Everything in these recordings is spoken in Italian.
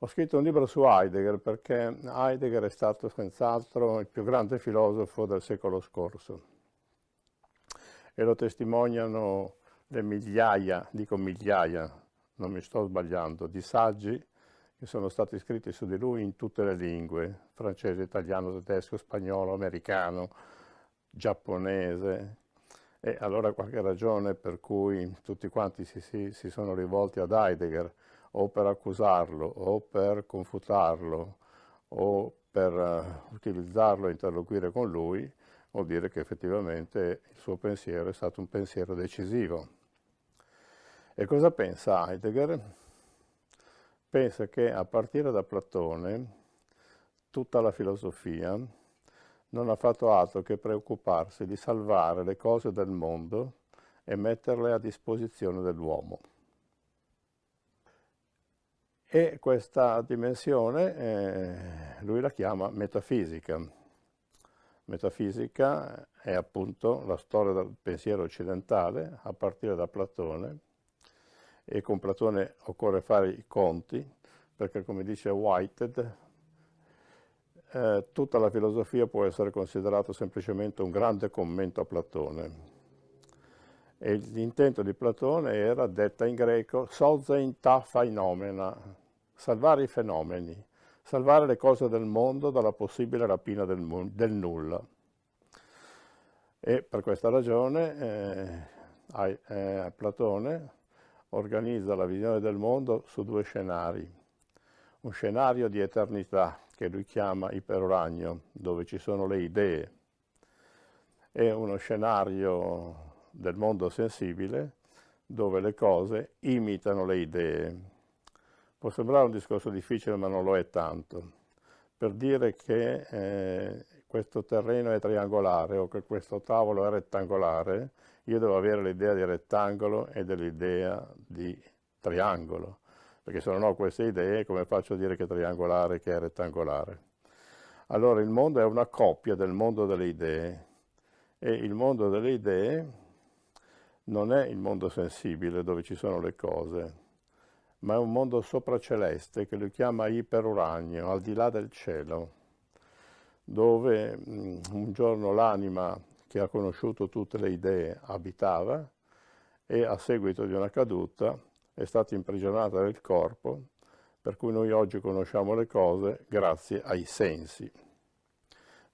Ho scritto un libro su Heidegger perché Heidegger è stato senz'altro il più grande filosofo del secolo scorso e lo testimoniano le migliaia, dico migliaia, non mi sto sbagliando, di saggi che sono stati scritti su di lui in tutte le lingue, francese, italiano, tedesco, spagnolo, americano, giapponese. E allora qualche ragione per cui tutti quanti si, si, si sono rivolti ad Heidegger o per accusarlo o per confutarlo o per uh, utilizzarlo e interloquire con lui, vuol dire che effettivamente il suo pensiero è stato un pensiero decisivo. E cosa pensa Heidegger? Pensa che a partire da Platone tutta la filosofia non ha fatto altro che preoccuparsi di salvare le cose del mondo e metterle a disposizione dell'uomo. E questa dimensione eh, lui la chiama metafisica. Metafisica è appunto la storia del pensiero occidentale a partire da Platone e con Platone occorre fare i conti perché come dice Whitehead eh, tutta la filosofia può essere considerata semplicemente un grande commento a Platone e l'intento di Platone era, detta in greco, sozein ta phenomena, salvare i fenomeni, salvare le cose del mondo dalla possibile rapina del, del nulla. E per questa ragione eh, eh, Platone organizza la visione del mondo su due scenari. Un scenario di eternità, che lui chiama iperoragno, dove ci sono le idee, e uno scenario del mondo sensibile dove le cose imitano le idee. Può sembrare un discorso difficile ma non lo è tanto, per dire che eh, questo terreno è triangolare o che questo tavolo è rettangolare, io devo avere l'idea di rettangolo e dell'idea di triangolo, perché se non ho queste idee come faccio a dire che è triangolare e che è rettangolare? Allora il mondo è una coppia del mondo delle idee e il mondo delle idee non è il mondo sensibile dove ci sono le cose, ma è un mondo sopraceleste che lui chiama iperuranio, al di là del cielo, dove mm, un giorno l'anima che ha conosciuto tutte le idee abitava e a seguito di una caduta è stata imprigionata nel corpo, per cui noi oggi conosciamo le cose grazie ai sensi.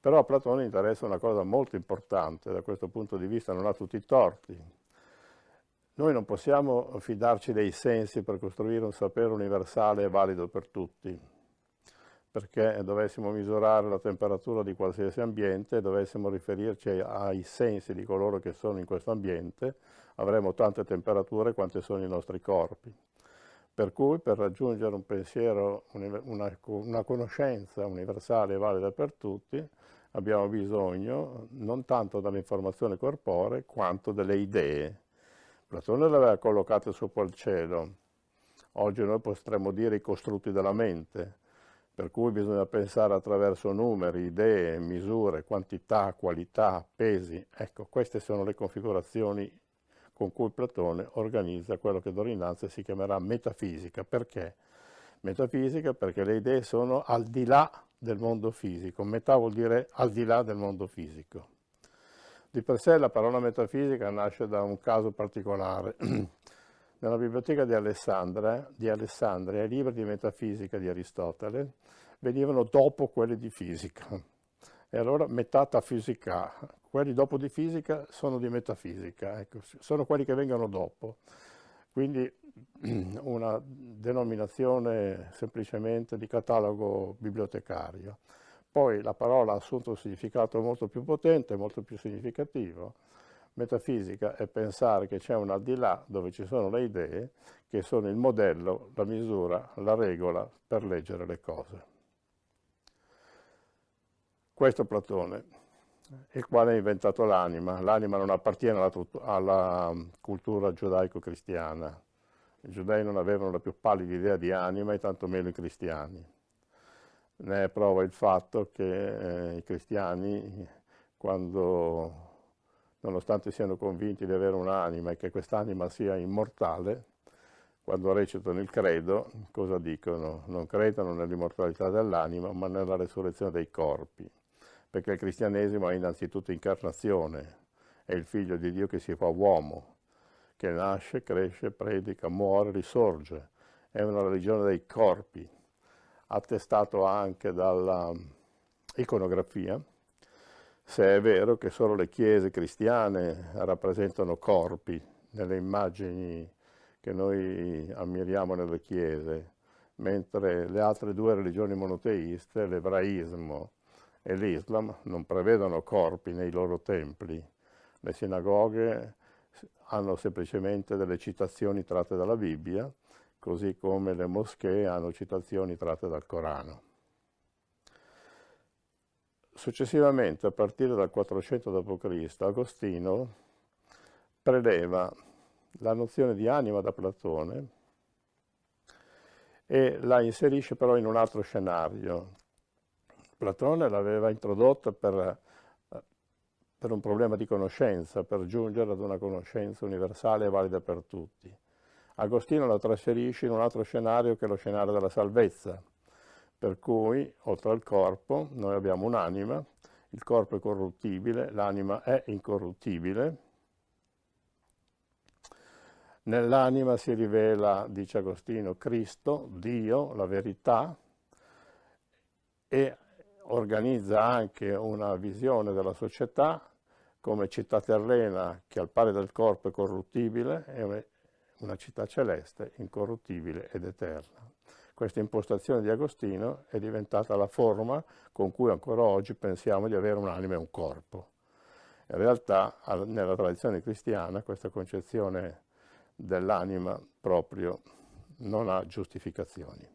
Però a Platone interessa una cosa molto importante, da questo punto di vista non ha tutti i torti, noi non possiamo fidarci dei sensi per costruire un sapere universale e valido per tutti, perché dovessimo misurare la temperatura di qualsiasi ambiente dovessimo riferirci ai sensi di coloro che sono in questo ambiente, avremo tante temperature quante sono i nostri corpi. Per cui per raggiungere un pensiero, una, una conoscenza universale e valida per tutti, abbiamo bisogno non tanto dell'informazione corporea quanto delle idee Platone l'aveva collocato sopra il cielo. Oggi noi potremmo dire i costrutti della mente, per cui bisogna pensare attraverso numeri, idee, misure, quantità, qualità, pesi. Ecco, queste sono le configurazioni con cui Platone organizza quello che d'ora innanzi si chiamerà metafisica. Perché? Metafisica perché le idee sono al di là del mondo fisico. Metà vuol dire al di là del mondo fisico. Di per sé la parola metafisica nasce da un caso particolare. Nella biblioteca di Alessandria, di Alessandria, i libri di metafisica di Aristotele venivano dopo quelli di fisica. E allora metafisica, quelli dopo di fisica sono di metafisica, ecco, sono quelli che vengono dopo. Quindi una denominazione semplicemente di catalogo bibliotecario. Poi la parola ha assunto un significato molto più potente, molto più significativo. Metafisica è pensare che c'è un al di là dove ci sono le idee che sono il modello, la misura, la regola per leggere le cose. Questo Platone, il quale ha inventato l'anima. L'anima non appartiene alla, alla cultura giudaico-cristiana. I giudei non avevano la più pallida idea di anima e tantomeno i cristiani. Ne è prova il fatto che eh, i cristiani, quando, nonostante siano convinti di avere un'anima e che quest'anima sia immortale, quando recitano il credo, cosa dicono? Non credono nell'immortalità dell'anima, ma nella resurrezione dei corpi, perché il cristianesimo è innanzitutto incarnazione, è il figlio di Dio che si fa uomo, che nasce, cresce, predica, muore, risorge. È una religione dei corpi, attestato anche dalla iconografia, se è vero che solo le chiese cristiane rappresentano corpi nelle immagini che noi ammiriamo nelle chiese, mentre le altre due religioni monoteiste, l'ebraismo e l'Islam, non prevedono corpi nei loro templi. Le sinagoghe hanno semplicemente delle citazioni tratte dalla Bibbia, così come le moschee hanno citazioni tratte dal Corano. Successivamente, a partire dal 400 d.C., Agostino preleva la nozione di anima da Platone e la inserisce però in un altro scenario. Platone l'aveva introdotta per, per un problema di conoscenza, per giungere ad una conoscenza universale e valida per tutti. Agostino la trasferisce in un altro scenario che è lo scenario della salvezza, per cui oltre al corpo noi abbiamo un'anima, il corpo è corruttibile, l'anima è incorruttibile, Nell'anima si rivela, dice Agostino, Cristo, Dio, la verità, e organizza anche una visione della società come città terrena che al pari del corpo è corruttibile una città celeste, incorruttibile ed eterna. Questa impostazione di Agostino è diventata la forma con cui ancora oggi pensiamo di avere un'anima e un corpo. In realtà nella tradizione cristiana questa concezione dell'anima proprio non ha giustificazioni.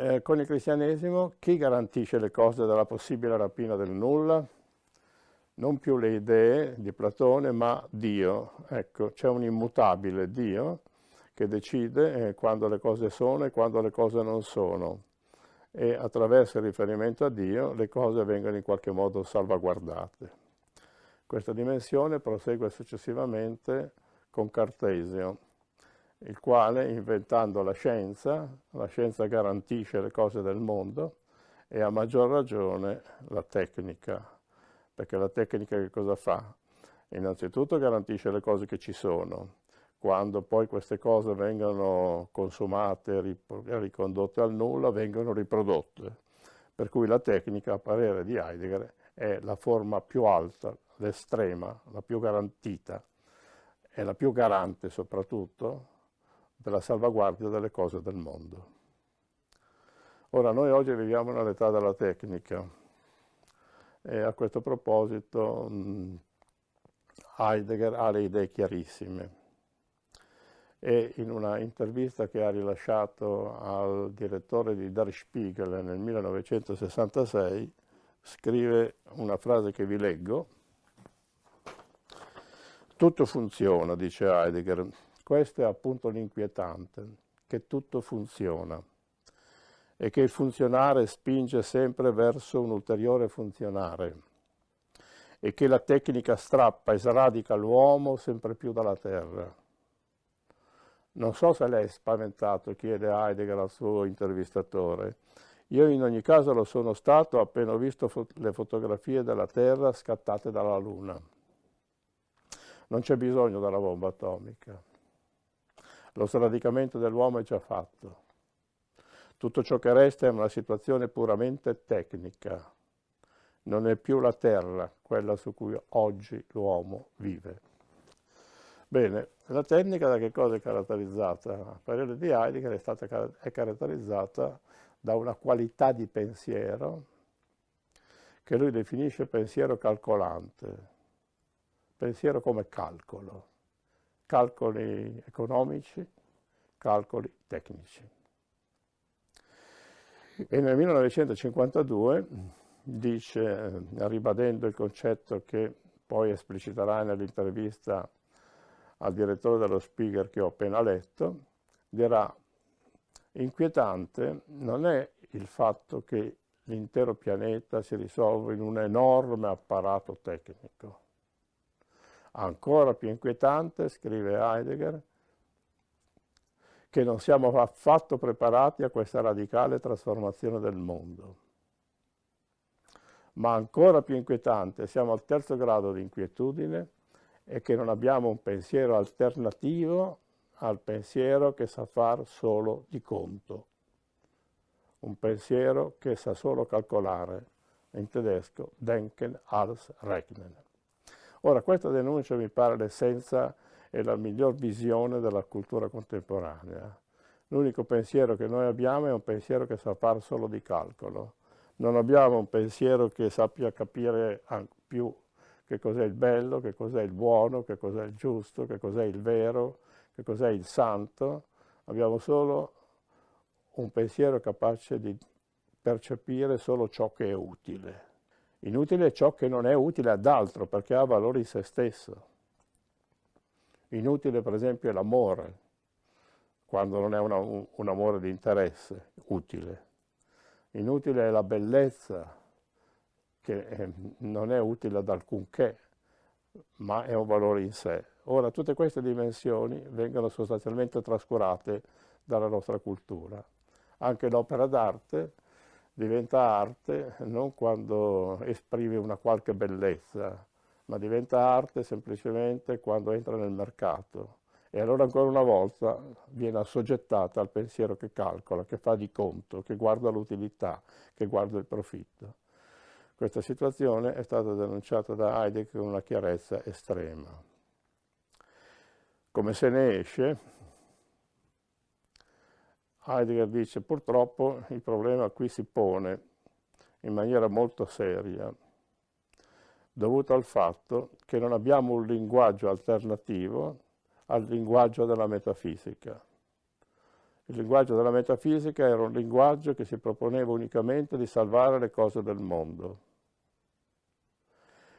Eh, con il cristianesimo chi garantisce le cose dalla possibile rapina del nulla? Non più le idee di Platone, ma Dio. Ecco, c'è un immutabile Dio che decide eh, quando le cose sono e quando le cose non sono. E attraverso il riferimento a Dio le cose vengono in qualche modo salvaguardate. Questa dimensione prosegue successivamente con Cartesio, il quale, inventando la scienza, la scienza garantisce le cose del mondo e a maggior ragione la tecnica, perché la tecnica che cosa fa? Innanzitutto garantisce le cose che ci sono, quando poi queste cose vengono consumate ricondotte al nulla, vengono riprodotte. Per cui la tecnica, a parere di Heidegger, è la forma più alta l'estrema, la più garantita e la più garante soprattutto della salvaguardia delle cose del mondo. Ora, noi oggi viviamo nell'età della tecnica e a questo proposito Heidegger ha le idee chiarissime. E in una intervista che ha rilasciato al direttore di Der Spiegel nel 1966 scrive una frase che vi leggo. Tutto funziona, dice Heidegger. Questo è appunto l'inquietante, che tutto funziona e che il funzionare spinge sempre verso un ulteriore funzionare e che la tecnica strappa e sradica l'uomo sempre più dalla terra. Non so se lei è spaventato, chiede Heidegger al suo intervistatore. Io in ogni caso lo sono stato appena ho visto fo le fotografie della Terra scattate dalla Luna. Non c'è bisogno della bomba atomica. Lo sradicamento dell'uomo è già fatto. Tutto ciò che resta è una situazione puramente tecnica. Non è più la terra quella su cui oggi l'uomo vive. Bene, la tecnica da che cosa è caratterizzata? A parere di Heidegger è, stata, è caratterizzata da una qualità di pensiero che lui definisce pensiero calcolante, pensiero come calcolo, calcoli economici, calcoli tecnici. E nel 1952 dice, ribadendo il concetto che poi espliciterà nell'intervista al direttore dello Spiegel che ho appena letto, dirà inquietante non è il fatto che l'intero pianeta si risolve in un enorme apparato tecnico, Ancora più inquietante, scrive Heidegger, che non siamo affatto preparati a questa radicale trasformazione del mondo. Ma ancora più inquietante, siamo al terzo grado di inquietudine e che non abbiamo un pensiero alternativo al pensiero che sa far solo di conto. Un pensiero che sa solo calcolare, in tedesco Denken als Rechnen. Ora, questa denuncia mi pare l'essenza e la miglior visione della cultura contemporanea. L'unico pensiero che noi abbiamo è un pensiero che sa fare solo di calcolo. Non abbiamo un pensiero che sappia capire più che cos'è il bello, che cos'è il buono, che cos'è il giusto, che cos'è il vero, che cos'è il santo. Abbiamo solo un pensiero capace di percepire solo ciò che è utile. Inutile è ciò che non è utile ad altro perché ha valore in se stesso. Inutile per esempio è l'amore, quando non è una, un, amore di interesse, utile. Inutile è la bellezza, che eh, non è utile ad alcunché, ma è un valore in sé. Ora, tutte queste dimensioni vengono sostanzialmente trascurate dalla nostra cultura. Anche l'opera d'arte diventa arte non quando esprime una qualche bellezza, ma diventa arte semplicemente quando entra nel mercato. E allora ancora una volta viene assoggettata al pensiero che calcola, che fa di conto, che guarda l'utilità, che guarda il profitto. Questa situazione è stata denunciata da Heidegger con una chiarezza estrema. Come se ne esce? Heidegger dice purtroppo il problema qui si pone in maniera molto seria, dovuto al fatto che non abbiamo un linguaggio alternativo al linguaggio della metafisica. Il linguaggio della metafisica era un linguaggio che si proponeva unicamente di salvare le cose del mondo.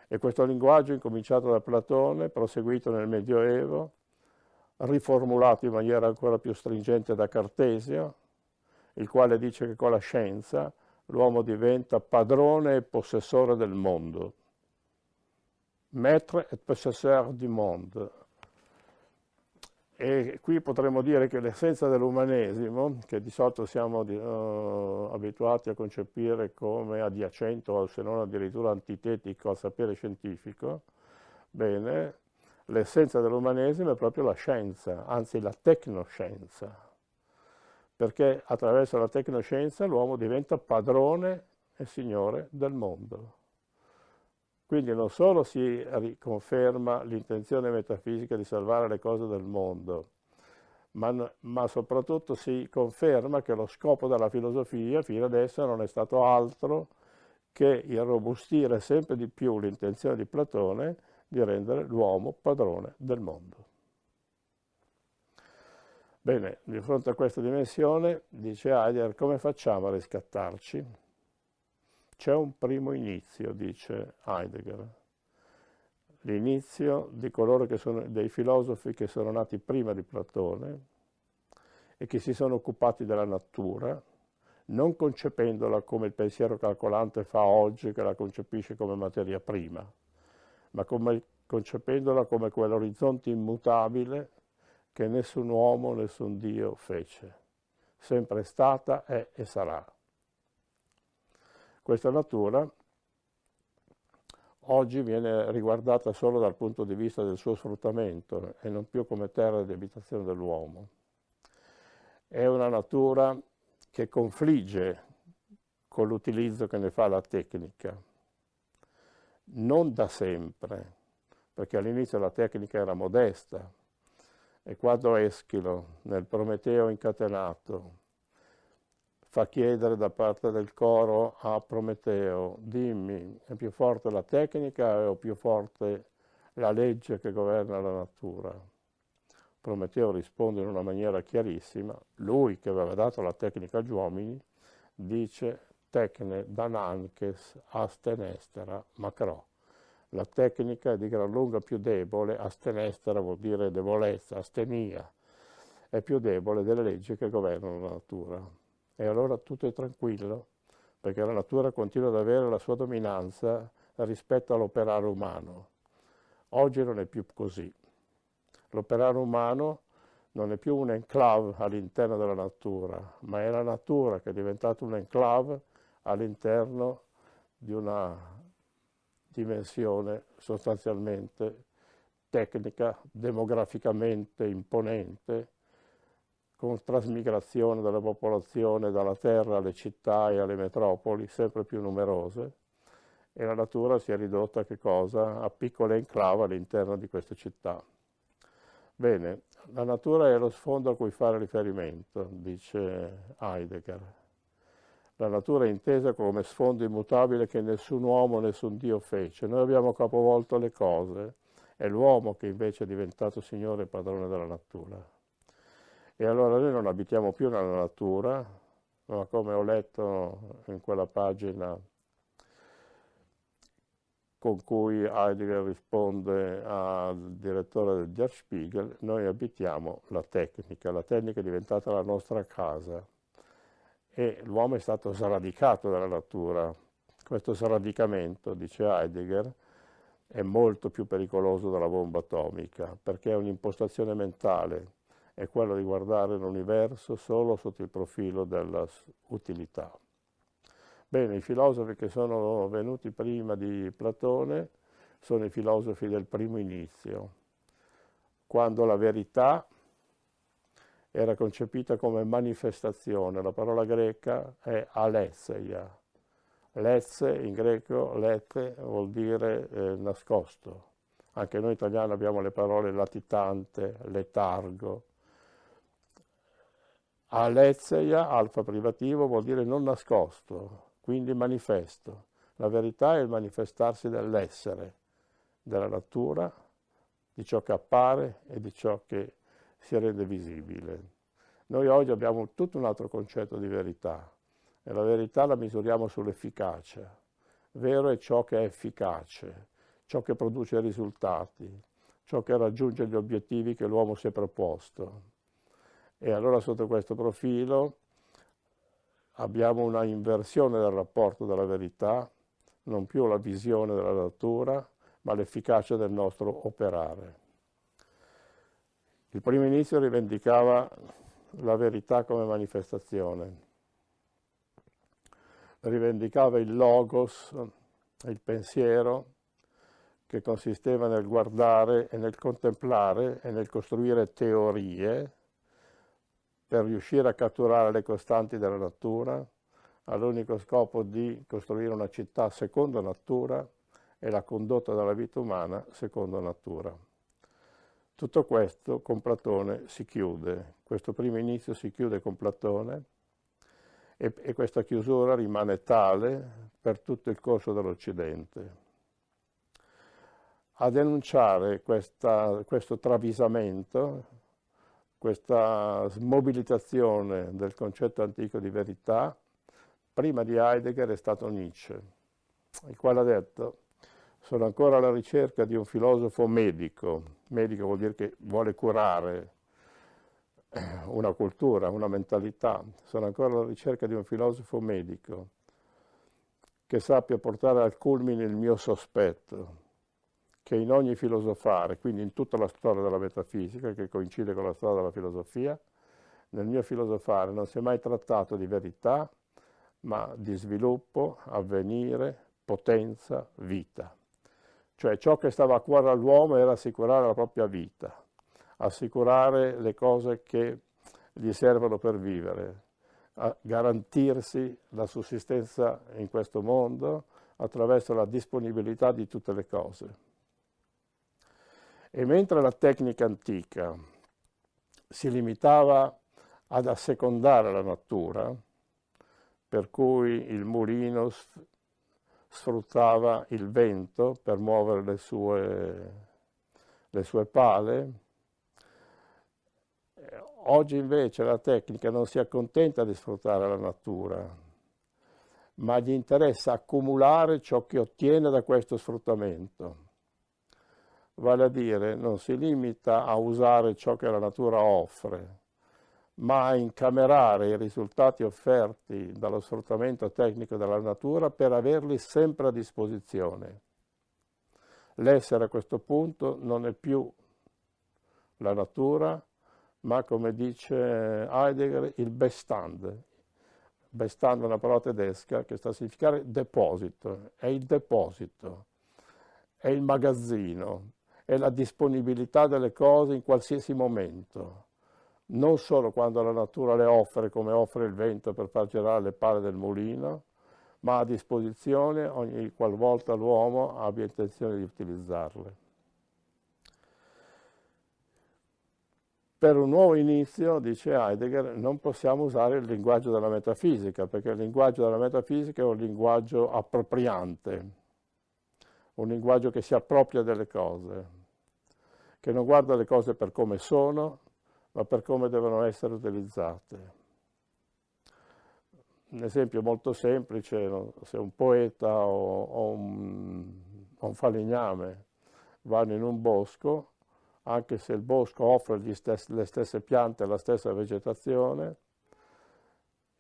E questo linguaggio, incominciato da Platone, proseguito nel Medioevo, riformulato in maniera ancora più stringente da Cartesio, il quale dice che con la scienza l'uomo diventa padrone e possessore del mondo. Maître et possesseur du monde. E qui potremmo dire che l'essenza dell'umanesimo, che di solito siamo uh, abituati a concepire come adiacente o se non addirittura antitetico al sapere scientifico, bene, l'essenza dell'umanesimo è proprio la scienza, anzi la tecnoscienza, perché attraverso la tecnoscienza l'uomo diventa padrone e signore del mondo. Quindi non solo si riconferma l'intenzione metafisica di salvare le cose del mondo, ma, ma, soprattutto si conferma che lo scopo della filosofia fino adesso non è stato altro che irrobustire sempre di più l'intenzione di Platone di rendere l'uomo padrone del mondo. Bene, di fronte a questa dimensione, dice Heidegger, come facciamo a riscattarci? C'è un primo inizio, dice Heidegger, l'inizio dei filosofi che sono nati prima di Platone e che si sono occupati della natura, non concependola come il pensiero calcolante fa oggi, che la concepisce come materia prima, ma come, concependola come quell'orizzonte immutabile che nessun uomo, nessun Dio fece. Sempre stata, è e sarà. Questa natura oggi viene riguardata solo dal punto di vista del suo sfruttamento e non più come terra di abitazione dell'uomo. È una natura che confligge con l'utilizzo che ne fa la tecnica, non da sempre, perché all'inizio la tecnica era modesta, e quando Eschilo, nel Prometeo incatenato, fa chiedere da parte del coro a Prometeo, dimmi, è più forte la tecnica o più forte la legge che governa la natura? Prometeo risponde in una maniera chiarissima, lui che aveva dato la tecnica agli uomini, dice tecne dananches astenestera macro. La tecnica è di gran lunga più debole, astenestera vuol dire debolezza, astenia, è più debole delle leggi che governano la natura. E allora tutto è tranquillo, perché la natura continua ad avere la sua dominanza rispetto all'operare umano. Oggi non è più così. L'operare umano non è più un enclave all'interno della natura, ma è la natura che è diventata un enclave all'interno di una dimensione sostanzialmente tecnica, demograficamente imponente, con trasmigrazione della popolazione dalla terra alle città e alle metropoli sempre più numerose e la natura si è ridotta a, a piccole enclave all'interno di queste città. Bene, la natura è lo sfondo a cui fare riferimento, dice Heidegger. La natura è intesa come sfondo immutabile che nessun uomo, nessun Dio fece. Noi abbiamo capovolto le cose, è l'uomo che invece è diventato signore e padrone della natura. E allora noi non abitiamo più nella natura, ma come ho letto in quella pagina con cui Heidegger risponde al direttore del Der Spiegel, noi abitiamo la tecnica, la tecnica è diventata la nostra casa. E l'uomo è stato sradicato dalla natura. Questo sradicamento, dice Heidegger, è molto più pericoloso della bomba atomica perché è un'impostazione mentale, è quello di guardare l'universo solo sotto il profilo dell'utilità. Bene, i filosofi che sono venuti prima di Platone sono i filosofi del primo inizio, quando la verità era concepita come manifestazione. La parola greca è alesseia. Lezze in greco, lette vuol dire eh, nascosto. Anche noi italiani abbiamo le parole latitante, letargo. Alesseia, alfa privativo, vuol dire non nascosto, quindi manifesto. La verità è il manifestarsi dell'essere, della natura, di ciò che appare e di ciò che si rende visibile. Noi oggi abbiamo tutto un altro concetto di verità e la verità la misuriamo sull'efficacia. Vero è ciò che è efficace, ciò che produce risultati, ciò che raggiunge gli obiettivi che l'uomo si è proposto. E allora sotto questo profilo abbiamo una inversione del rapporto della verità, non più la visione della natura, ma l'efficacia del nostro operare. Il primo inizio rivendicava la verità come manifestazione, rivendicava il logos, il pensiero, che consisteva nel guardare e nel contemplare e nel costruire teorie per riuscire a catturare le costanti della natura, all'unico scopo di costruire una città secondo natura e la condotta della vita umana secondo natura. Tutto questo con Platone si chiude, questo primo inizio si chiude con Platone e, e questa chiusura rimane tale per tutto il corso dell'Occidente. A denunciare questa, questo travisamento questa smobilitazione del concetto antico di verità, prima di Heidegger è stato Nietzsche, il quale ha detto sono ancora alla ricerca di un filosofo medico, medico vuol dire che vuole curare una cultura, una mentalità, sono ancora alla ricerca di un filosofo medico che sappia portare al culmine il mio sospetto, che in ogni filosofare, quindi in tutta la storia della metafisica, che coincide con la storia della filosofia, nel mio filosofare non si è mai trattato di verità, ma di sviluppo, avvenire, potenza, vita. Cioè ciò che stava a cuore all'uomo era assicurare la propria vita, assicurare le cose che gli servono per vivere, garantirsi la sussistenza in questo mondo attraverso la disponibilità di tutte le cose. E mentre la tecnica antica si limitava ad assecondare la natura, per cui il mulino sfruttava il vento per muovere le sue, le sue pale, oggi invece la tecnica non si accontenta di sfruttare la natura, ma gli interessa accumulare ciò che ottiene da questo sfruttamento vale a dire non si limita a usare ciò che la natura offre, ma a incamerare i risultati offerti dallo sfruttamento tecnico della natura per averli sempre a disposizione. L'essere a questo punto non è più la natura, ma come dice Heidegger, il Bestand. Bestand è una parola tedesca che sta a significare deposito, è il deposito, è il magazzino, è la disponibilità delle cose in qualsiasi momento, non solo quando la natura le offre come offre il vento per far girare le pale del mulino, ma a disposizione ogni qualvolta l'uomo abbia intenzione di utilizzarle. Per un nuovo inizio, dice Heidegger, non possiamo usare il linguaggio della metafisica, perché il linguaggio della metafisica è un linguaggio appropriante, un linguaggio che si appropria delle cose, che non guarda le cose per come sono, ma per come devono essere utilizzate. Un esempio molto semplice, se un poeta o, o, un, un falegname vanno in un bosco, anche se il bosco offre stessi, le stesse piante e la stessa vegetazione,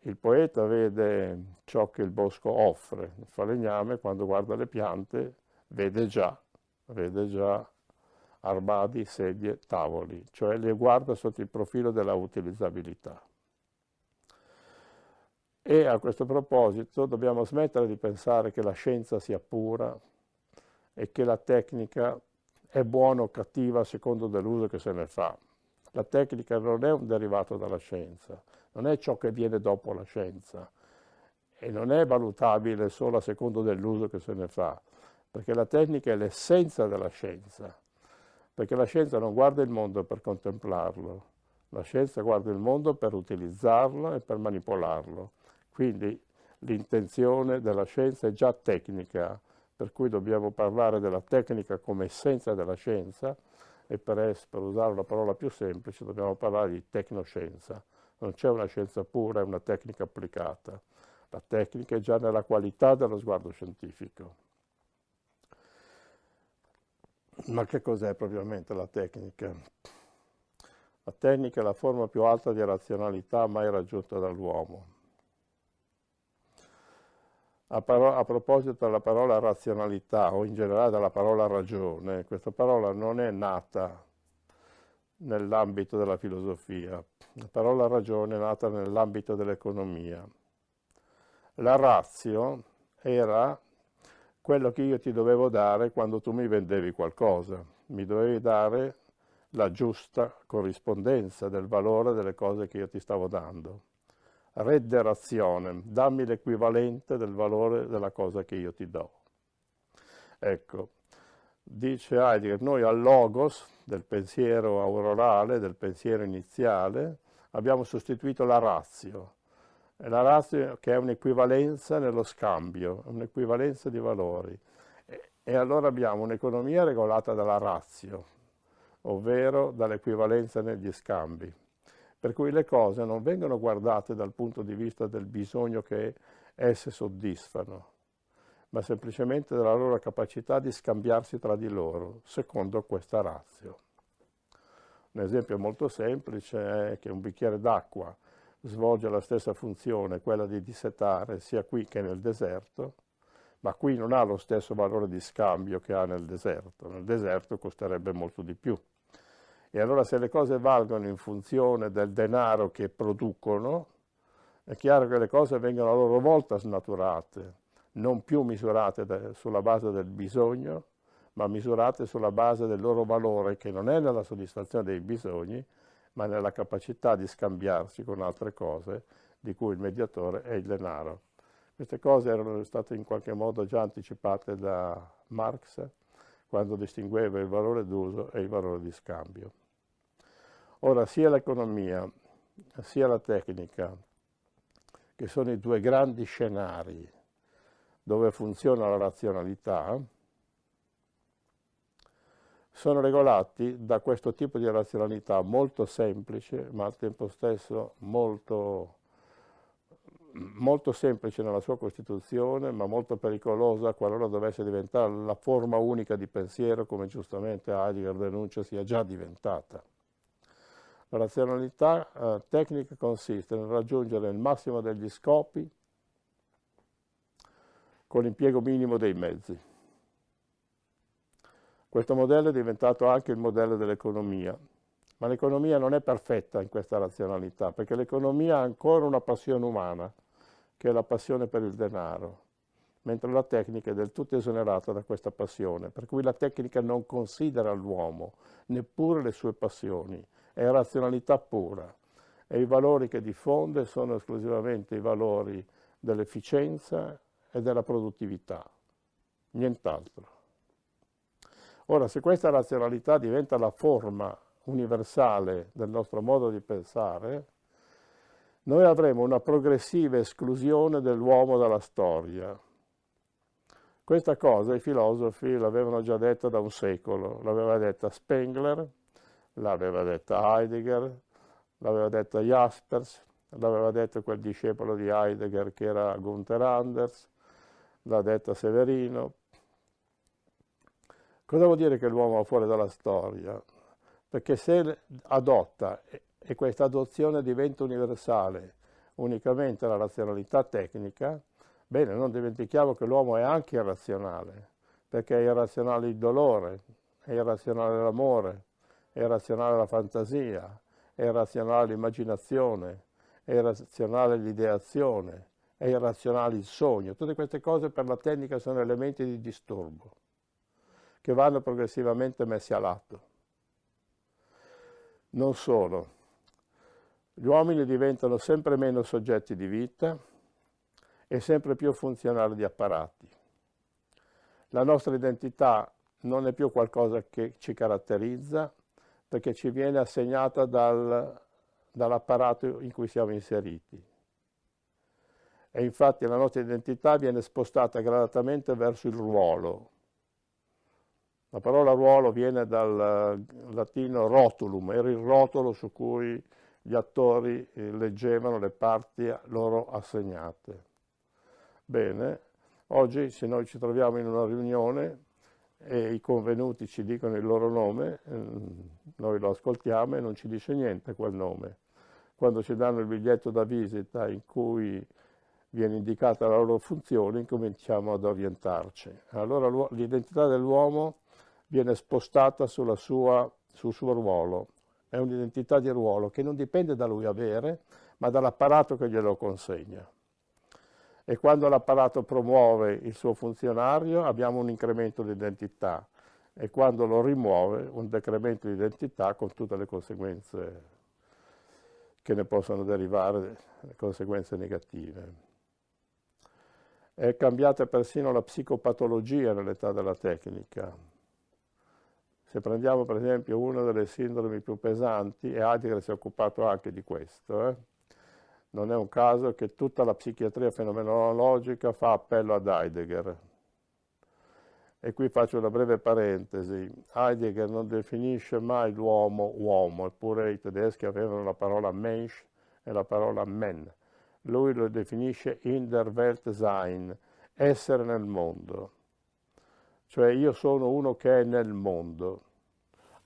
il poeta vede ciò che il bosco offre, il falegname quando guarda le piante vede già, vede già armadi, sedie, tavoli, cioè le guarda sotto il profilo della utilizzabilità. E a questo proposito dobbiamo smettere di pensare che la scienza sia pura e che la tecnica è buona o cattiva a secondo dell'uso che se ne fa. La tecnica non è un derivato dalla scienza, non è ciò che viene dopo la scienza e non è valutabile solo a secondo dell'uso che se ne fa, perché la tecnica è l'essenza della scienza, perché la scienza non guarda il mondo per contemplarlo, la scienza guarda il mondo per utilizzarlo e per manipolarlo. Quindi l'intenzione della scienza è già tecnica, per cui dobbiamo parlare della tecnica come essenza della scienza e per, per usare una parola più semplice dobbiamo parlare di tecnoscienza. Non c'è una scienza pura, è una tecnica applicata. La tecnica è già nella qualità dello sguardo scientifico. Ma che cos'è propriamente la tecnica? La tecnica è la forma più alta di razionalità mai raggiunta dall'uomo. A, a, proposito della parola razionalità o in generale della parola ragione, questa parola non è nata nell'ambito della filosofia, la parola ragione è nata nell'ambito dell'economia. La razio era quello che io ti dovevo dare quando tu mi vendevi qualcosa, mi dovevi dare la giusta corrispondenza del valore delle cose che io ti stavo dando redderazione, dammi l'equivalente del valore della cosa che io ti do. Ecco, dice Heidegger, noi al logos del pensiero aurorale, del pensiero iniziale, abbiamo sostituito la razio, la razio che è un'equivalenza nello scambio, un'equivalenza di valori. E, allora abbiamo un'economia regolata dalla razio, ovvero dall'equivalenza negli scambi per cui le cose non vengono guardate dal punto di vista del bisogno che esse soddisfano, ma semplicemente della loro capacità di scambiarsi tra di loro, secondo questa razio. Un esempio molto semplice è che un bicchiere d'acqua svolge la stessa funzione, quella di dissetare, sia qui che nel deserto, ma qui non ha lo stesso valore di scambio che ha nel deserto. Nel deserto costerebbe molto di più. E allora se le cose valgono in funzione del denaro che producono, è chiaro che le cose vengono a loro volta snaturate, non più misurate sulla base del bisogno, ma misurate sulla base del loro valore, che non è nella soddisfazione dei bisogni, ma nella capacità di scambiarsi con altre cose, di cui il mediatore è il denaro. Queste cose erano state in qualche modo già anticipate da Marx, quando distingueva il valore d'uso e il valore di scambio. Ora, sia l'economia sia la tecnica, che sono i due grandi scenari dove funziona la razionalità, sono regolati da questo tipo di razionalità molto semplice, ma al tempo stesso molto, molto semplice nella sua costituzione, ma molto pericolosa qualora dovesse diventare la forma unica di pensiero, come giustamente Heidegger denuncia sia già diventata. La razionalità eh, tecnica consiste nel raggiungere il massimo degli scopi con l'impiego minimo dei mezzi. Questo modello è diventato anche il modello dell'economia, ma l'economia non è perfetta in questa razionalità, perché l'economia ha ancora una passione umana, che è la passione per il denaro, mentre la tecnica è del tutto esonerata da questa passione, per cui la tecnica non considera l'uomo, neppure le sue passioni, è razionalità pura. E i valori che diffonde sono esclusivamente i valori dell'efficienza e della produttività, nient'altro. Ora, se questa razionalità diventa la forma universale del nostro modo di pensare, noi avremo una progressiva esclusione dell'uomo dalla storia. Questa cosa i filosofi l'avevano già detta da un secolo, l'aveva detta Spengler, l'aveva detta Heidegger, l'aveva detta Jaspers, l'aveva detto quel discepolo di Heidegger che era Gunther Anders, l'ha detta Severino. Cosa vuol dire che l'uomo va fuori dalla storia? Perché se adotta e questa adozione diventa universale unicamente la razionalità tecnica, bene, non dimentichiamo che l'uomo è anche irrazionale, perché è irrazionale il dolore, è irrazionale l'amore, è irrazionale la fantasia, è irrazionale l'immaginazione, è irrazionale l'ideazione, è irrazionale il sogno. Tutte queste cose per la tecnica sono elementi di disturbo che vanno progressivamente messi a lato. Non solo, gli uomini diventano sempre meno soggetti di vita e sempre più funzionali di apparati. La nostra identità non è più qualcosa che ci caratterizza perché ci viene assegnata dal, dall'apparato in cui siamo inseriti. E infatti la nostra identità viene spostata gradatamente verso il ruolo. La parola ruolo viene dal latino rotulum, era il rotolo su cui gli attori eh, leggevano le parti loro assegnate. Bene, oggi se noi ci troviamo in una riunione e i convenuti ci dicono il loro nome, mm, noi lo ascoltiamo e non ci dice niente quel nome. Quando ci danno il biglietto da visita in cui viene indicata la loro funzione, incominciamo ad orientarci. Allora l'identità dell'uomo viene spostata sua, sul suo ruolo, è un'identità di ruolo che non dipende da lui avere, ma dall'apparato che glielo consegna. E quando l'apparato promuove il suo funzionario abbiamo un incremento di identità e quando lo rimuove un decremento di identità con tutte le conseguenze che ne possono derivare, le conseguenze negative. È cambiata persino la psicopatologia nell'età della tecnica. Se prendiamo per esempio una delle sindromi più pesanti, e Heidegger si è occupato anche di questo, eh? non è un caso che tutta la psichiatria fenomenologica fa appello ad Heidegger. E qui faccio una breve parentesi. Heidegger non definisce mai l'uomo uomo, eppure i tedeschi avevano la parola Mensch e la parola Men. Lui lo definisce in der Welt sein, essere nel mondo cioè io sono uno che è nel mondo,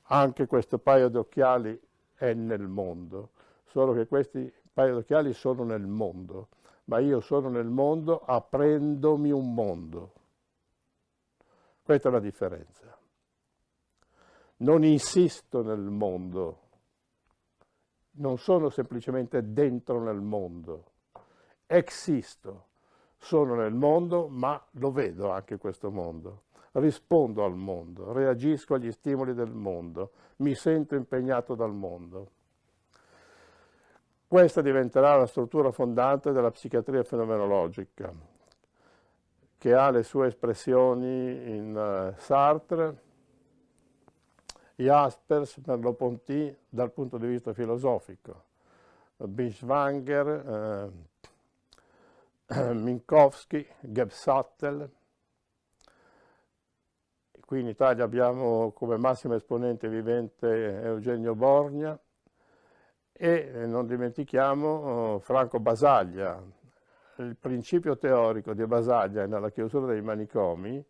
anche questo paio di occhiali è nel mondo, solo che questi paio di occhiali sono nel mondo, ma io sono nel mondo aprendomi un mondo. Questa è la differenza. Non insisto nel mondo, non sono semplicemente dentro nel mondo, existo, sono nel mondo, ma lo vedo anche questo mondo rispondo al mondo, reagisco agli stimoli del mondo, mi sento impegnato dal mondo. Questa diventerà la struttura fondante della psichiatria fenomenologica, che ha le sue espressioni in uh, Sartre, Jaspers, Merleau-Ponty dal punto di vista filosofico, Binswanger, eh, Minkowski, Gebsattel, Qui in Italia abbiamo come massimo esponente vivente Eugenio Borgna e eh, non dimentichiamo oh, Franco Basaglia. Il principio teorico di Basaglia nella chiusura dei manicomi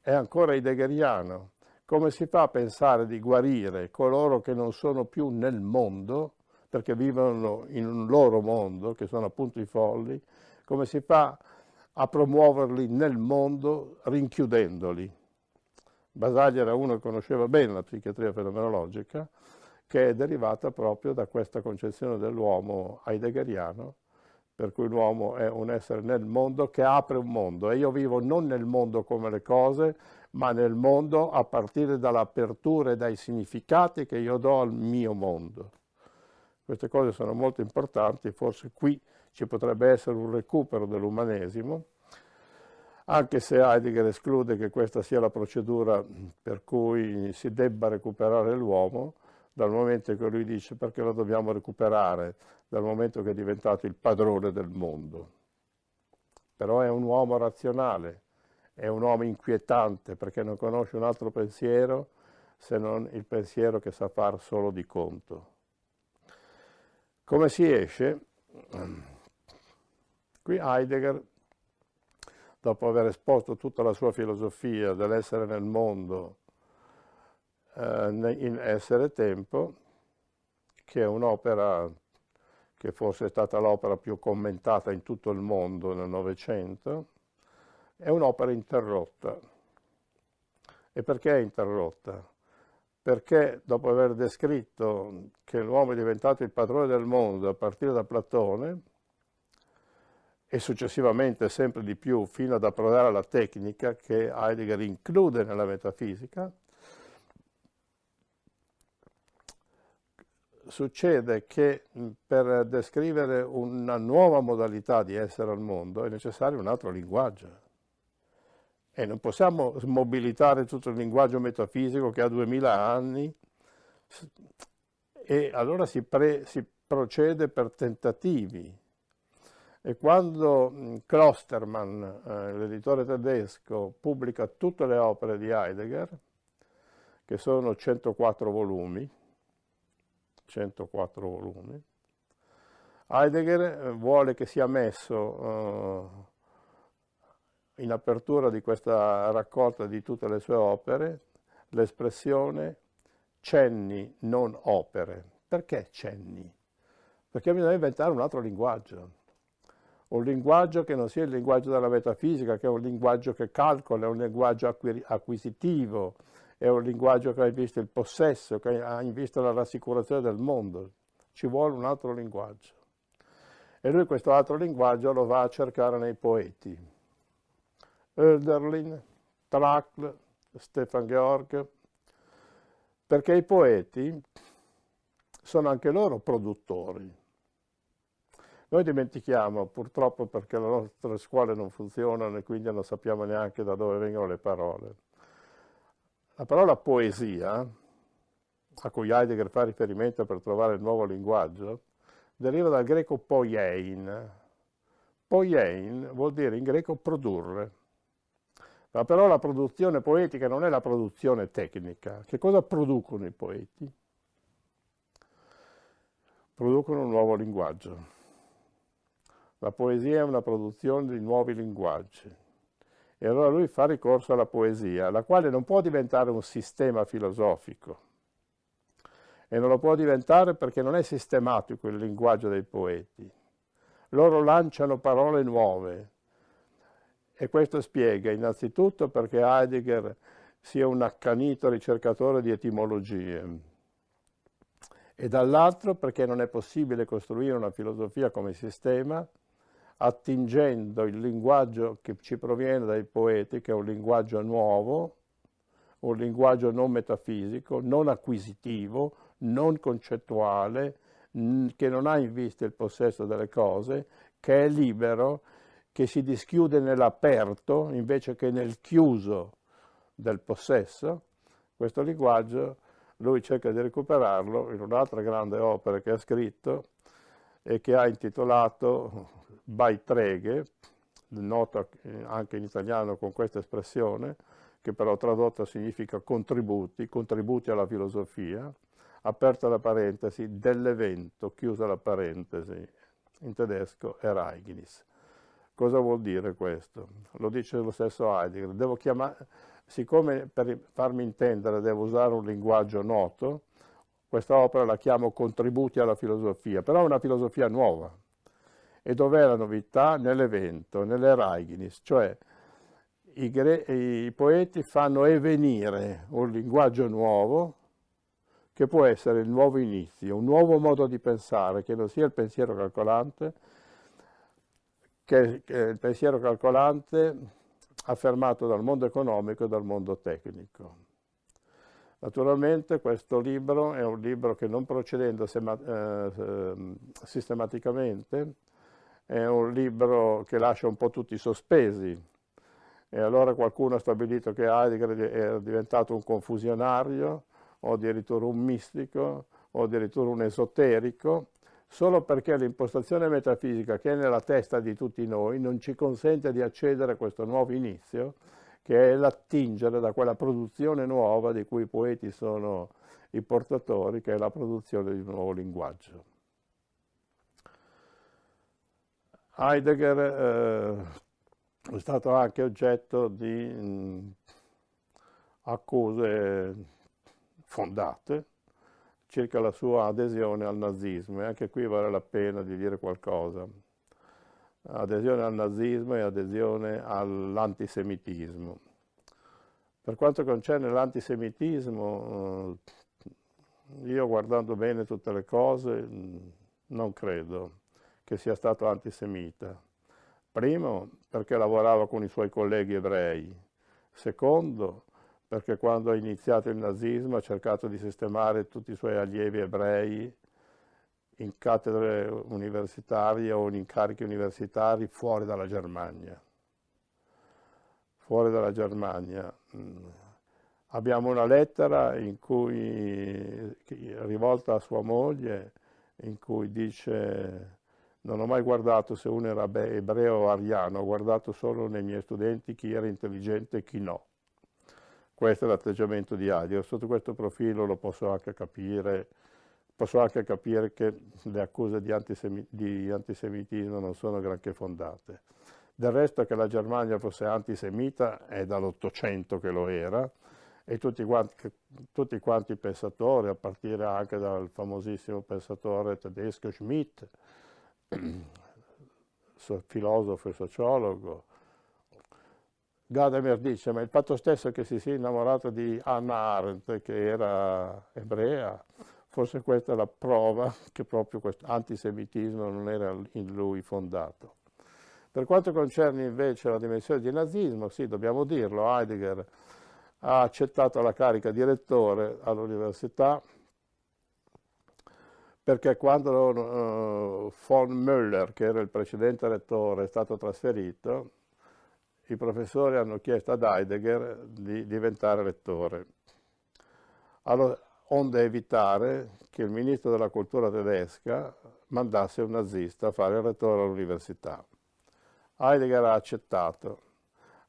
è ancora heideggeriano. Come si fa a pensare di guarire coloro che non sono più nel mondo, perché vivono in un loro mondo, che sono appunto i folli, come si fa a promuoverli nel mondo rinchiudendoli? Basaglia era uno che conosceva bene la psichiatria fenomenologica, che è derivata proprio da questa concezione dell'uomo heideggeriano, per cui l'uomo è un essere nel mondo che apre un mondo e io vivo non nel mondo come le cose, ma nel mondo a partire dall'apertura e dai significati che io do al mio mondo. Queste cose sono molto importanti, forse qui ci potrebbe essere un recupero dell'umanesimo, anche se Heidegger esclude che questa sia la procedura per cui si debba recuperare l'uomo, dal momento che lui dice perché lo dobbiamo recuperare, dal momento che è diventato il padrone del mondo. Però è un uomo razionale, è un uomo inquietante perché non conosce un altro pensiero se non il pensiero che sa far solo di conto. Come si esce? Qui Heidegger, dopo aver esposto tutta la sua filosofia dell'essere nel mondo, eh, in Essere Tempo, che è un'opera che forse è stata l'opera più commentata in tutto il mondo nel Novecento, è un'opera interrotta. E perché è interrotta? Perché dopo aver descritto che l'uomo è diventato il padrone del mondo a partire da Platone, e successivamente sempre di più fino ad approdare alla tecnica che Heidegger include nella metafisica, succede che per descrivere una nuova modalità di essere al mondo è necessario un altro linguaggio. E non possiamo smobilitare tutto il linguaggio metafisico che ha duemila anni e allora si, pre, si procede per tentativi. E quando Klostermann, eh, l'editore tedesco, pubblica tutte le opere di Heidegger, che sono 104 volumi, 104 volumi. Heidegger eh, vuole che sia messo uh, in apertura di questa raccolta di tutte le sue opere l'espressione cenni, non opere. Perché cenni? Perché bisogna inventare un altro linguaggio. Un linguaggio che non sia il linguaggio della metafisica, che è un linguaggio che calcola, è un linguaggio acquisitivo, è un linguaggio che ha in vista il possesso, che ha in vista la rassicurazione del mondo. Ci vuole un altro linguaggio. E lui questo altro linguaggio lo va a cercare nei poeti. Oelderlin, Trakl, Stefan Georg, perché i poeti sono anche loro produttori. Noi dimentichiamo, purtroppo perché le nostre scuole non funzionano e quindi non sappiamo neanche da dove vengono le parole. La parola poesia, a cui Heidegger fa riferimento per trovare il nuovo linguaggio, deriva dal greco poiein. Poiein vuol dire in greco produrre. Ma però la produzione poetica non è la produzione tecnica. Che cosa producono i poeti? Producono un nuovo linguaggio. La poesia è una produzione di nuovi linguaggi. E allora lui fa ricorso alla poesia, la quale non può diventare un sistema filosofico. E non lo può diventare perché non è sistematico il linguaggio dei poeti. Loro lanciano parole nuove. E questo spiega innanzitutto perché Heidegger sia un accanito ricercatore di etimologie e dall'altro perché non è possibile costruire una filosofia come sistema attingendo il linguaggio che ci proviene dai poeti, che è un linguaggio nuovo, un linguaggio non metafisico, non acquisitivo, non concettuale, che non ha in vista il possesso delle cose, che è libero, che si dischiude nell'aperto invece che nel chiuso del possesso. Questo linguaggio lui cerca di recuperarlo in un'altra grande opera che ha scritto e che ha intitolato Baitreghe, nota anche in italiano con questa espressione, che però tradotta significa contributi, contributi alla filosofia, aperta la parentesi, dell'evento, chiusa la parentesi, in tedesco Ereignis. Cosa vuol dire questo? Lo dice lo stesso Heidegger. Chiamare, siccome per farmi intendere devo usare un linguaggio noto, questa opera la chiamo Contributi alla filosofia, però è una filosofia nuova, e dov'è la novità? Nell'evento, nell'Eraiginis, cioè i, i poeti fanno evenire un linguaggio nuovo che può essere il nuovo inizio, un nuovo modo di pensare, che non sia il pensiero calcolante, che, che il pensiero calcolante affermato dal mondo economico e dal mondo tecnico. Naturalmente questo libro è un libro che non procedendo eh, sistematicamente è un libro che lascia un po' tutti sospesi e allora qualcuno ha stabilito che Heidegger è diventato un confusionario o addirittura un mistico o addirittura un esoterico solo perché l'impostazione metafisica che è nella testa di tutti noi non ci consente di accedere a questo nuovo inizio, che è l'attingere da quella produzione nuova di cui i poeti sono i portatori, che è la produzione di un nuovo linguaggio. Heidegger eh, è stato anche oggetto di mh, accuse fondate, circa la sua adesione al nazismo e anche qui vale la pena di dire qualcosa. Adesione al nazismo e adesione all'antisemitismo. Per quanto concerne l'antisemitismo, eh, io guardando bene tutte le cose non credo che sia stato antisemita. Primo, perché lavorava con i suoi colleghi ebrei. Secondo, perché quando ha iniziato il nazismo ha cercato di sistemare tutti i suoi allievi ebrei in cattedre universitarie o in incarichi universitari fuori dalla Germania. Fuori dalla Germania. Mm. Abbiamo una lettera cui, rivolta a sua moglie in cui dice non ho mai guardato se uno era ebreo o ariano, ho guardato solo nei miei studenti chi era intelligente e chi no. Questo è l'atteggiamento di Heidegger. Sotto questo profilo lo posso anche capire, posso anche capire che le accuse di, antisemi di antisemitismo non sono granché fondate. Del resto che la Germania fosse antisemita è dall'Ottocento che lo era e tutti quanti, tutti quanti pensatori, a partire anche dal famosissimo pensatore tedesco Schmidt, filosofo e sociologo, Gadamer dice, ma il fatto stesso che si sia innamorato di Anna Arendt, che era ebrea, forse questa è la prova che proprio questo antisemitismo non era in lui fondato. Per quanto concerne invece la dimensione di nazismo, sì, dobbiamo dirlo, Heidegger ha accettato la carica di rettore all'università perché quando uh, von Müller, che era il precedente rettore, è stato trasferito, i professori hanno chiesto ad Heidegger di diventare rettore, allora, onde evitare che il ministro della cultura tedesca mandasse un nazista a fare il rettore all'università. Heidegger ha accettato,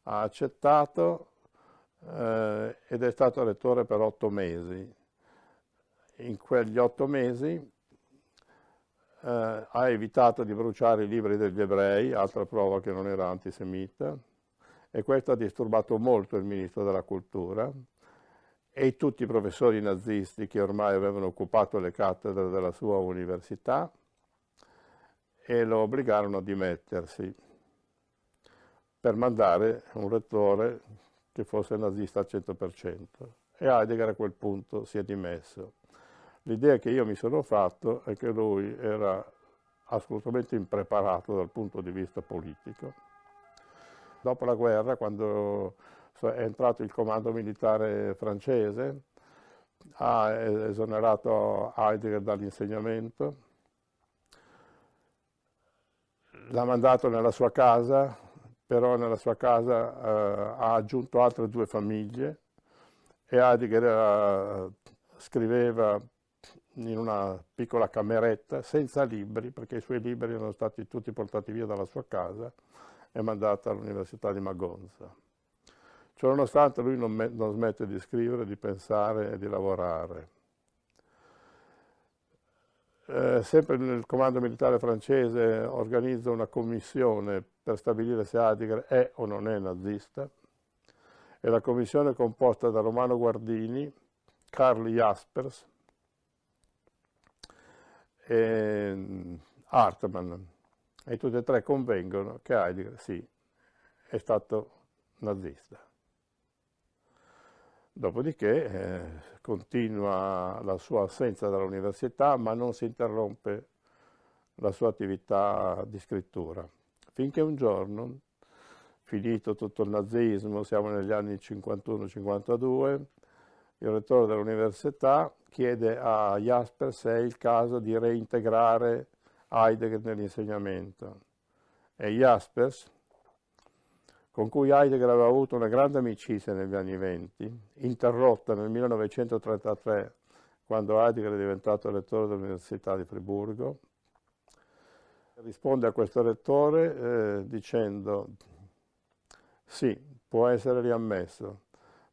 ha accettato eh, ed è stato rettore per otto mesi. In quegli otto mesi eh, ha evitato di bruciare i libri degli ebrei, altra prova che non era antisemita, e questo ha disturbato molto il ministro della cultura e tutti i professori nazisti che ormai avevano occupato le cattedre della sua università e lo obbligarono a dimettersi per mandare un rettore che fosse nazista al 100% e Heidegger a quel punto si è dimesso. L'idea che io mi sono fatto è che lui era assolutamente impreparato dal punto di vista politico. Dopo la guerra, quando è entrato il comando militare francese, ha esonerato Heidegger dall'insegnamento, l'ha mandato nella sua casa, però nella sua casa eh, ha aggiunto altre due famiglie e Heidegger eh, scriveva in una piccola cameretta senza libri, perché i suoi libri erano stati tutti portati via dalla sua casa, è mandata all'Università di Magonza. Ciononostante lui non, non smette di scrivere, di pensare e di lavorare. Eh, sempre nel comando militare francese organizza una commissione per stabilire se Heidegger è o non è nazista e la commissione è composta da Romano Guardini, Karl Jaspers e mm, Hartmann e tutti e tre convengono che Heidegger sì, è stato nazista. Dopodiché eh, continua la sua assenza dall'università, ma non si interrompe la sua attività di scrittura, finché un giorno, finito tutto il nazismo, siamo negli anni 51-52, il rettore dell'università chiede a Jasper se è il caso di reintegrare Heidegger nell'insegnamento. E Jaspers, con cui Heidegger aveva avuto una grande amicizia negli anni venti, interrotta nel 1933, quando Heidegger è diventato rettore dell'Università di Friburgo, risponde a questo rettore eh, dicendo sì, può essere riammesso,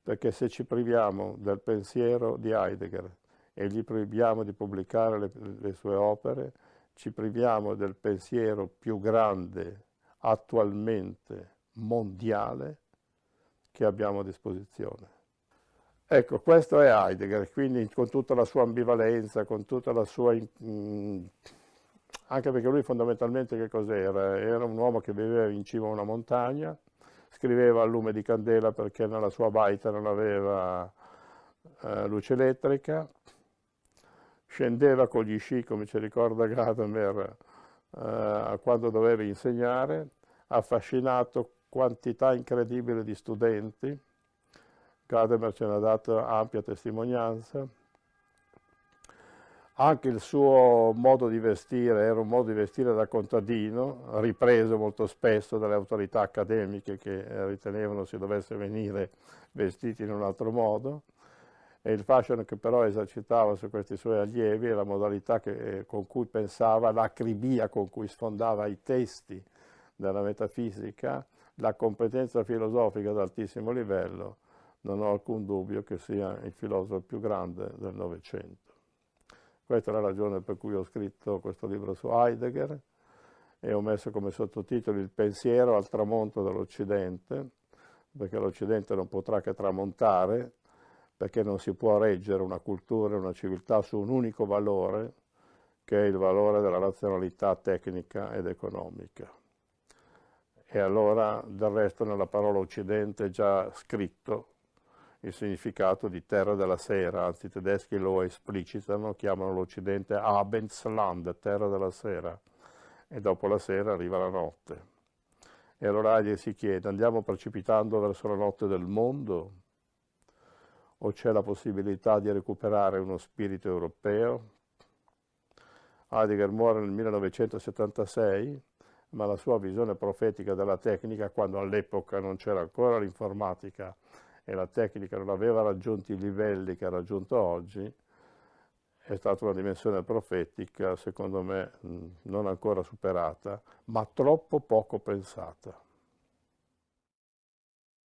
perché se ci priviamo del pensiero di Heidegger e gli proibiamo di pubblicare le, le sue opere, ci priviamo del pensiero più grande attualmente mondiale che abbiamo a disposizione. Ecco, questo è Heidegger, quindi con tutta la sua ambivalenza, con tutta la sua... Mh, anche perché lui fondamentalmente che cos'era? Era un uomo che viveva in cima a una montagna, scriveva a lume di candela perché nella sua baita non aveva eh, luce elettrica, scendeva con gli sci, come ci ricorda Gadamer, eh, quando doveva insegnare, affascinato quantità incredibile di studenti, Gadamer ce ne ha dato ampia testimonianza, anche il suo modo di vestire era un modo di vestire da contadino, ripreso molto spesso dalle autorità accademiche che ritenevano si dovesse venire vestiti in un altro modo, e il fashion che però esercitava su questi suoi allievi e la modalità che, con cui pensava, l'acribia con cui sfondava i testi della metafisica, la competenza filosofica ad altissimo livello, non ho alcun dubbio che sia il filosofo più grande del Novecento. Questa è la ragione per cui ho scritto questo libro su Heidegger e ho messo come sottotitolo Il pensiero al tramonto dell'Occidente, perché l'Occidente non potrà che tramontare, perché non si può reggere una cultura e una civiltà su un unico valore, che è il valore della razionalità tecnica ed economica. E allora, del resto, nella parola Occidente già scritto il significato di terra della sera, anzi i tedeschi lo esplicitano, chiamano l'Occidente Abendsland, terra della sera, e dopo la sera arriva la notte. E allora Heidegger si chiede, andiamo precipitando verso la notte del mondo? O c'è la possibilità di recuperare uno spirito europeo? Heidegger muore nel 1976, ma la sua visione profetica della tecnica, quando all'epoca non c'era ancora l'informatica, e la tecnica non aveva raggiunto i livelli che ha raggiunto oggi, è stata una dimensione profetica, secondo me, non ancora superata, ma troppo poco pensata.